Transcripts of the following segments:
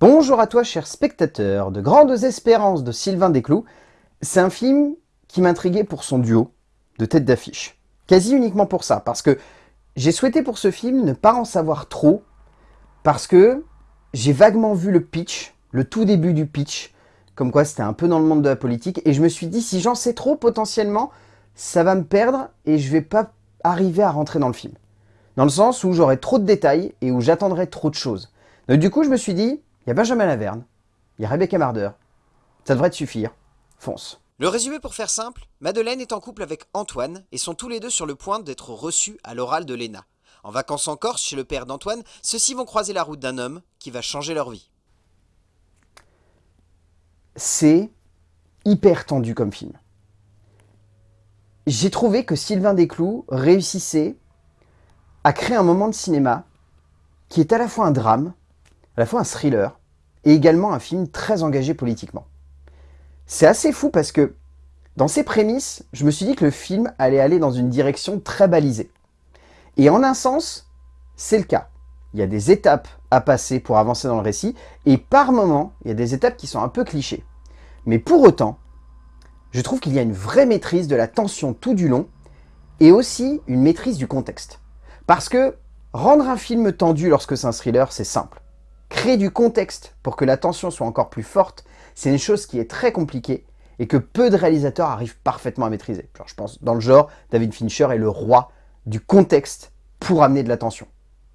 Bonjour à toi, cher spectateur de Grandes Espérances de Sylvain Desclous. C'est un film qui m'intriguait pour son duo de tête d'affiche. Quasi uniquement pour ça, parce que j'ai souhaité pour ce film ne pas en savoir trop, parce que j'ai vaguement vu le pitch, le tout début du pitch, comme quoi c'était un peu dans le monde de la politique, et je me suis dit, si j'en sais trop, potentiellement, ça va me perdre, et je vais pas arriver à rentrer dans le film. Dans le sens où j'aurai trop de détails, et où j'attendrai trop de choses. Donc du coup, je me suis dit, il y a Benjamin Laverne, il y a Rebecca Marder. Ça devrait te suffire. Fonce. Le résumé pour faire simple, Madeleine est en couple avec Antoine et sont tous les deux sur le point d'être reçus à l'oral de Léna. En vacances en Corse chez le père d'Antoine, ceux-ci vont croiser la route d'un homme qui va changer leur vie. C'est hyper tendu comme film. J'ai trouvé que Sylvain Desclous réussissait à créer un moment de cinéma qui est à la fois un drame, à la fois un thriller, et également un film très engagé politiquement. C'est assez fou parce que dans ses prémices, je me suis dit que le film allait aller dans une direction très balisée. Et en un sens, c'est le cas. Il y a des étapes à passer pour avancer dans le récit, et par moments, il y a des étapes qui sont un peu clichés. Mais pour autant, je trouve qu'il y a une vraie maîtrise de la tension tout du long, et aussi une maîtrise du contexte. Parce que rendre un film tendu lorsque c'est un thriller, c'est simple. Créer du contexte pour que la tension soit encore plus forte, c'est une chose qui est très compliquée et que peu de réalisateurs arrivent parfaitement à maîtriser. je pense, dans le genre, David Fincher est le roi du contexte pour amener de la tension.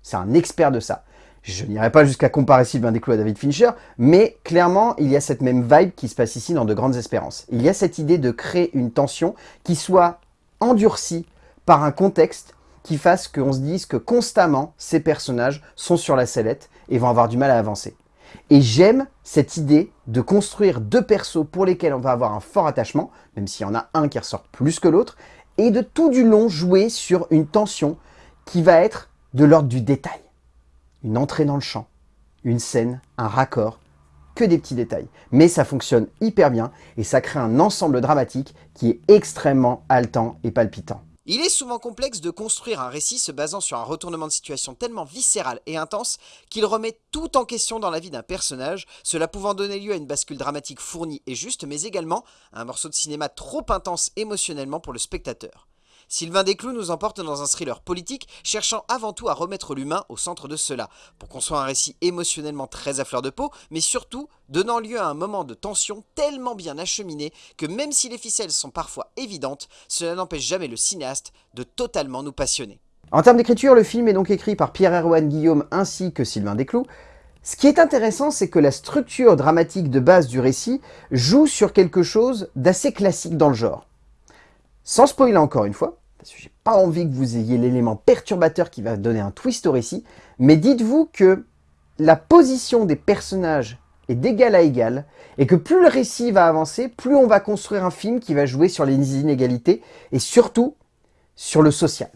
C'est un expert de ça. Je n'irai pas jusqu'à comparer Sylvain Desclous à David Fincher, mais clairement, il y a cette même vibe qui se passe ici dans De Grandes Espérances. Il y a cette idée de créer une tension qui soit endurcie par un contexte qui fasse qu'on se dise que constamment, ces personnages sont sur la sellette et vont avoir du mal à avancer. Et j'aime cette idée de construire deux persos pour lesquels on va avoir un fort attachement, même s'il y en a un qui ressort plus que l'autre, et de tout du long jouer sur une tension qui va être de l'ordre du détail. Une entrée dans le champ, une scène, un raccord, que des petits détails. Mais ça fonctionne hyper bien et ça crée un ensemble dramatique qui est extrêmement haletant et palpitant. Il est souvent complexe de construire un récit se basant sur un retournement de situation tellement viscéral et intense qu'il remet tout en question dans la vie d'un personnage, cela pouvant donner lieu à une bascule dramatique fournie et juste, mais également à un morceau de cinéma trop intense émotionnellement pour le spectateur. Sylvain Desclous nous emporte dans un thriller politique, cherchant avant tout à remettre l'humain au centre de cela, pour qu'on soit un récit émotionnellement très à fleur de peau, mais surtout donnant lieu à un moment de tension tellement bien acheminé que même si les ficelles sont parfois évidentes, cela n'empêche jamais le cinéaste de totalement nous passionner. En termes d'écriture, le film est donc écrit par Pierre-Erwan Guillaume ainsi que Sylvain Desclous. Ce qui est intéressant, c'est que la structure dramatique de base du récit joue sur quelque chose d'assez classique dans le genre. Sans spoiler encore une fois, parce que j'ai pas envie que vous ayez l'élément perturbateur qui va donner un twist au récit, mais dites-vous que la position des personnages est d'égal à égal, et que plus le récit va avancer, plus on va construire un film qui va jouer sur les inégalités, et surtout sur le social.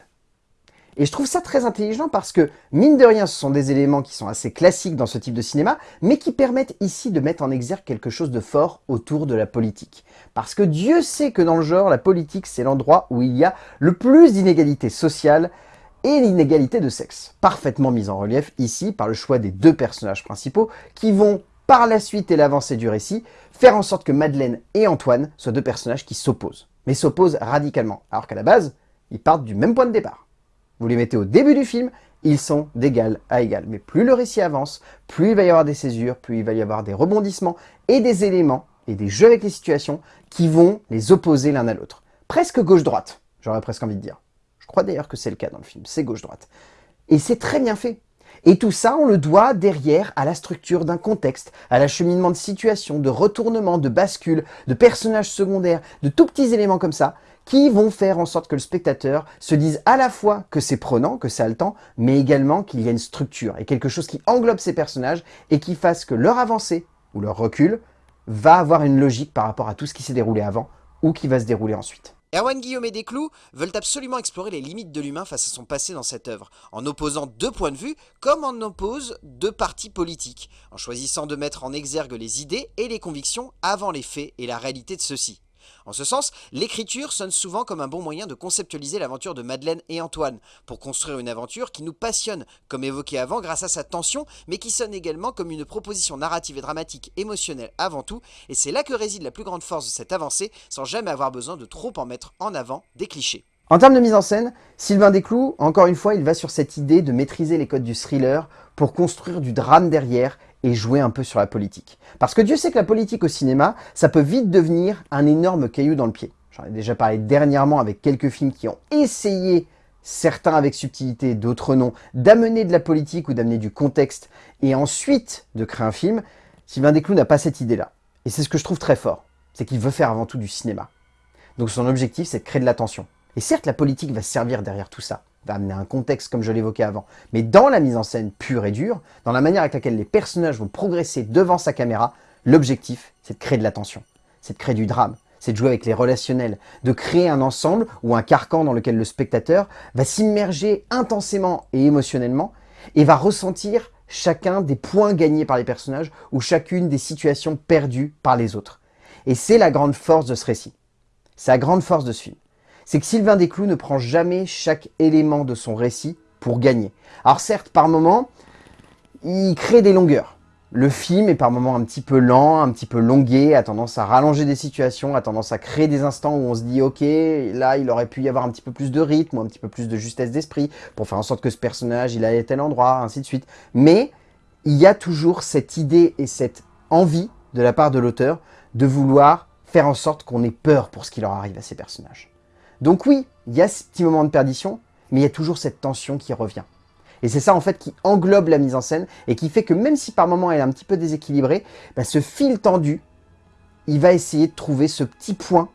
Et je trouve ça très intelligent parce que, mine de rien, ce sont des éléments qui sont assez classiques dans ce type de cinéma, mais qui permettent ici de mettre en exergue quelque chose de fort autour de la politique. Parce que Dieu sait que dans le genre, la politique, c'est l'endroit où il y a le plus d'inégalités sociales et l'inégalité de sexe, parfaitement mise en relief ici par le choix des deux personnages principaux qui vont, par la suite et l'avancée du récit, faire en sorte que Madeleine et Antoine soient deux personnages qui s'opposent, mais s'opposent radicalement, alors qu'à la base, ils partent du même point de départ. Vous les mettez au début du film, ils sont d'égal à égal. Mais plus le récit avance, plus il va y avoir des césures, plus il va y avoir des rebondissements et des éléments et des jeux avec les situations qui vont les opposer l'un à l'autre. Presque gauche-droite, j'aurais presque envie de dire. Je crois d'ailleurs que c'est le cas dans le film, c'est gauche-droite. Et c'est très bien fait. Et tout ça, on le doit derrière à la structure d'un contexte, à l'acheminement de situations, de retournements, de bascules, de personnages secondaires, de tout petits éléments comme ça, qui vont faire en sorte que le spectateur se dise à la fois que c'est prenant, que c'est haletant, mais également qu'il y a une structure et quelque chose qui englobe ces personnages et qui fasse que leur avancée ou leur recul va avoir une logique par rapport à tout ce qui s'est déroulé avant ou qui va se dérouler ensuite. Erwan Guillaume et Desclous veulent absolument explorer les limites de l'humain face à son passé dans cette œuvre, en opposant deux points de vue comme en oppose deux partis politiques, en choisissant de mettre en exergue les idées et les convictions avant les faits et la réalité de ceux-ci. En ce sens, l'écriture sonne souvent comme un bon moyen de conceptualiser l'aventure de Madeleine et Antoine, pour construire une aventure qui nous passionne, comme évoqué avant grâce à sa tension, mais qui sonne également comme une proposition narrative et dramatique émotionnelle avant tout, et c'est là que réside la plus grande force de cette avancée, sans jamais avoir besoin de trop en mettre en avant des clichés. En termes de mise en scène, Sylvain Desclous, encore une fois, il va sur cette idée de maîtriser les codes du thriller pour construire du drame derrière et jouer un peu sur la politique. Parce que Dieu sait que la politique au cinéma, ça peut vite devenir un énorme caillou dans le pied. J'en ai déjà parlé dernièrement avec quelques films qui ont essayé, certains avec subtilité, d'autres non, d'amener de la politique ou d'amener du contexte et ensuite de créer un film. Sylvain Desclous n'a pas cette idée-là. Et c'est ce que je trouve très fort, c'est qu'il veut faire avant tout du cinéma. Donc son objectif, c'est de créer de l'attention. Et certes, la politique va servir derrière tout ça, va amener un contexte comme je l'évoquais avant, mais dans la mise en scène pure et dure, dans la manière avec laquelle les personnages vont progresser devant sa caméra, l'objectif, c'est de créer de l'attention, c'est de créer du drame, c'est de jouer avec les relationnels, de créer un ensemble ou un carcan dans lequel le spectateur va s'immerger intensément et émotionnellement et va ressentir chacun des points gagnés par les personnages ou chacune des situations perdues par les autres. Et c'est la grande force de ce récit. C'est la grande force de ce film c'est que Sylvain Desclous ne prend jamais chaque élément de son récit pour gagner. Alors certes, par moments, il crée des longueurs. Le film est par moments un petit peu lent, un petit peu longué, a tendance à rallonger des situations, a tendance à créer des instants où on se dit « Ok, là, il aurait pu y avoir un petit peu plus de rythme un petit peu plus de justesse d'esprit pour faire en sorte que ce personnage, il aille à tel endroit, ainsi de suite. » Mais il y a toujours cette idée et cette envie de la part de l'auteur de vouloir faire en sorte qu'on ait peur pour ce qui leur arrive à ces personnages. Donc oui, il y a ce petit moment de perdition, mais il y a toujours cette tension qui revient. Et c'est ça en fait qui englobe la mise en scène et qui fait que même si par moment elle est un petit peu déséquilibrée, bah, ce fil tendu, il va essayer de trouver ce petit point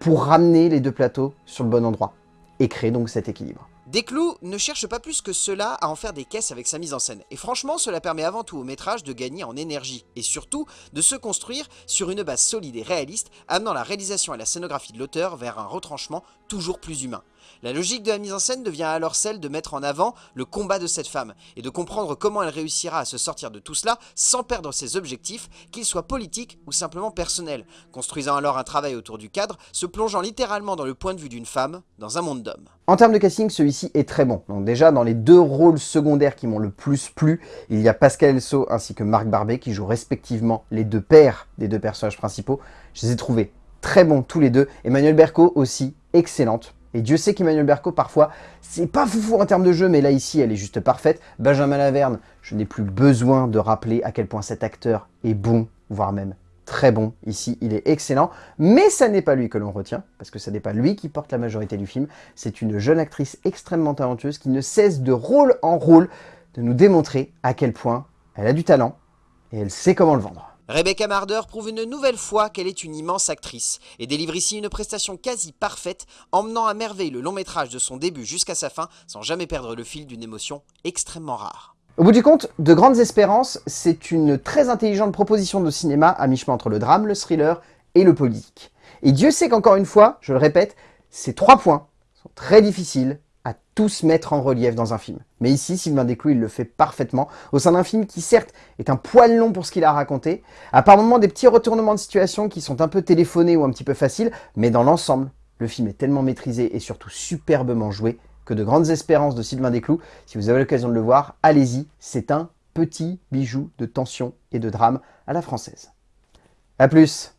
pour ramener les deux plateaux sur le bon endroit et créer donc cet équilibre. Desclous ne cherche pas plus que cela à en faire des caisses avec sa mise en scène. Et franchement, cela permet avant tout au métrage de gagner en énergie. Et surtout, de se construire sur une base solide et réaliste, amenant la réalisation et la scénographie de l'auteur vers un retranchement toujours plus humain. La logique de la mise en scène devient alors celle de mettre en avant le combat de cette femme et de comprendre comment elle réussira à se sortir de tout cela sans perdre ses objectifs, qu'ils soient politiques ou simplement personnels, construisant alors un travail autour du cadre, se plongeant littéralement dans le point de vue d'une femme dans un monde d'hommes. En termes de casting, celui-ci est très bon. Donc déjà, dans les deux rôles secondaires qui m'ont le plus plu, il y a Pascal Elso ainsi que Marc Barbet qui jouent respectivement les deux pères des deux personnages principaux. Je les ai trouvés très bons tous les deux. Emmanuel Berco aussi, excellente. Et Dieu sait qu'Emmanuel Berco, parfois, c'est pas foufou en termes de jeu, mais là, ici, elle est juste parfaite. Benjamin Laverne, je n'ai plus besoin de rappeler à quel point cet acteur est bon, voire même très bon. Ici, il est excellent, mais ça n'est pas lui que l'on retient, parce que ce n'est pas lui qui porte la majorité du film. C'est une jeune actrice extrêmement talentueuse qui ne cesse de rôle en rôle de nous démontrer à quel point elle a du talent et elle sait comment le vendre. Rebecca Marder prouve une nouvelle fois qu'elle est une immense actrice et délivre ici une prestation quasi parfaite, emmenant à merveille le long métrage de son début jusqu'à sa fin sans jamais perdre le fil d'une émotion extrêmement rare. Au bout du compte, De Grandes Espérances, c'est une très intelligente proposition de cinéma à mi-chemin entre le drame, le thriller et le politique. Et Dieu sait qu'encore une fois, je le répète, ces trois points sont très difficiles tous mettre en relief dans un film. Mais ici, Sylvain Desclous, il le fait parfaitement, au sein d'un film qui certes est un poil long pour ce qu'il a raconté, à par moments des petits retournements de situation qui sont un peu téléphonés ou un petit peu faciles, mais dans l'ensemble, le film est tellement maîtrisé et surtout superbement joué que de grandes espérances de Sylvain Desclous, si vous avez l'occasion de le voir, allez-y, c'est un petit bijou de tension et de drame à la française. A plus